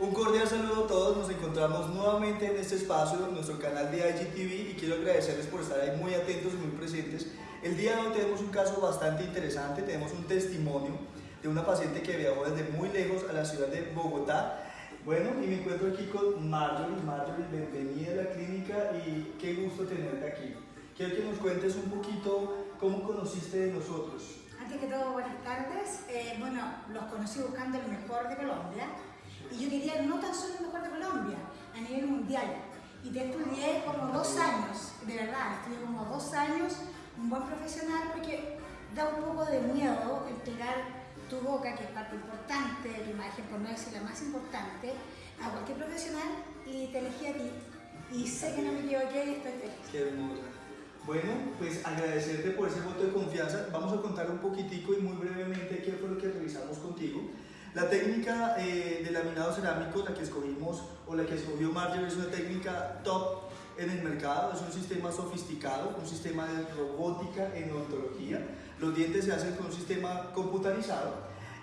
Un cordial saludo a todos, nos encontramos nuevamente en este espacio, en nuestro canal de IGTV y quiero agradecerles por estar ahí muy atentos y muy presentes. El día de hoy tenemos un caso bastante interesante, tenemos un testimonio de una paciente que viajó desde muy lejos a la ciudad de Bogotá. Bueno, y me encuentro aquí con Marjorie. Marjorie, bienvenida a la clínica y qué gusto tenerte aquí. Quiero que nos cuentes un poquito cómo conociste de nosotros. Antes que todo, buenas tardes. Eh, bueno, los conocí buscando el mejor de Colombia Y te estudié como dos años, de verdad, estudié como dos años, un buen profesional, porque da un poco de miedo entregar tu boca, que es parte importante de tu imagen, por no decir la más importante, a cualquier profesional y te elegí a ti. Y sé que no me equivoqué y estoy feliz. Qué hermosa. Bueno, pues agradecerte por ese voto de confianza. Vamos a contar un poquitico y muy brevemente qué fue lo que revisamos contigo. La técnica eh, de laminado cerámico, la que escogimos o la que escogió Marjorie, es una técnica top en el mercado, es un sistema sofisticado, un sistema de robótica en odontología. Los dientes se hacen con un sistema computarizado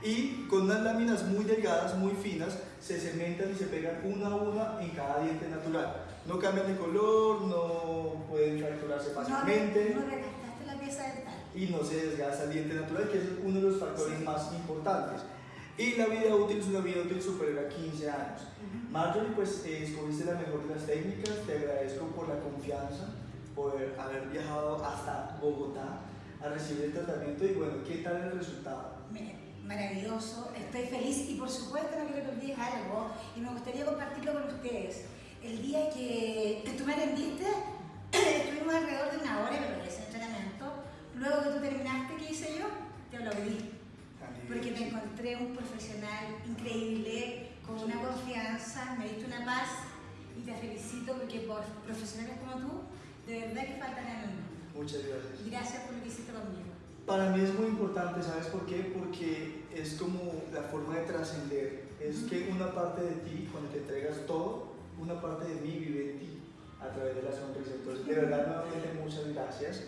y con unas láminas muy delgadas, muy finas, se cementan y se pegan una a una en cada diente natural. No cambian de color, no pueden fracturarse fácilmente. No, no desgastaste la pieza dental. Y no se desgasta el diente natural, que es uno de los factores más importantes. Y la vida útil es una vida útil superior a 15 años. Marjorie, pues eh, escogiste la mejor de las técnicas, te agradezco por la confianza, por haber viajado hasta Bogotá a recibir el tratamiento y bueno, ¿qué tal el resultado? Maravilloso, estoy feliz y por supuesto no quiero que olvides algo y me gustaría compartirlo con ustedes. El día que, tú me atendiste, estuvimos alrededor de una hora me parece el tratamiento. Luego que tú terminaste, ¿qué hice yo? Te lo pedí porque te encontré un profesional increíble, con una confianza, me diste una paz y te felicito porque por profesionales como tú, de verdad que faltan en el mundo. Muchas gracias. Gracias por lo que hiciste conmigo. Para mí es muy importante, ¿sabes por qué? Porque es como la forma de trascender. Es que una parte de ti, cuando te entregas todo, una parte de mí vive en ti a través de la sonrisa. Entonces, de verdad, nuevamente, muchas gracias.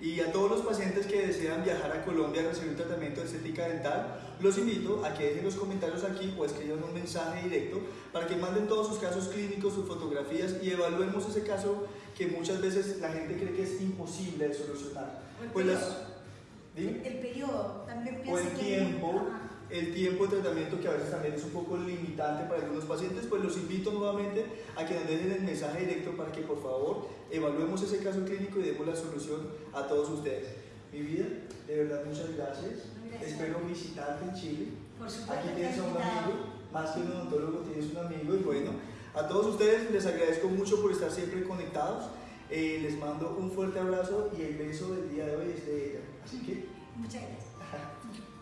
Y a todos los pacientes que desean viajar a Colombia a recibir un tratamiento de estética dental, los invito a que dejen los comentarios aquí o escriban un mensaje directo para que manden todos sus casos clínicos, sus fotografías y evaluemos ese caso que muchas veces la gente cree que es imposible de solucionar. El, pues periodo, el periodo también O el tiempo el tiempo de tratamiento que a veces también es un poco limitante para algunos pacientes, pues los invito nuevamente a que nos dejen el mensaje directo para que por favor evaluemos ese caso clínico y demos la solución a todos ustedes. Mi vida, de verdad muchas gracias. Espero visitarte en Chile. Aquí tienes a un amigo, más que un odontólogo tienes un amigo y bueno, a todos ustedes les agradezco mucho por estar siempre conectados. Eh, les mando un fuerte abrazo y el beso del día de hoy es de ella. Así que... Muchas gracias.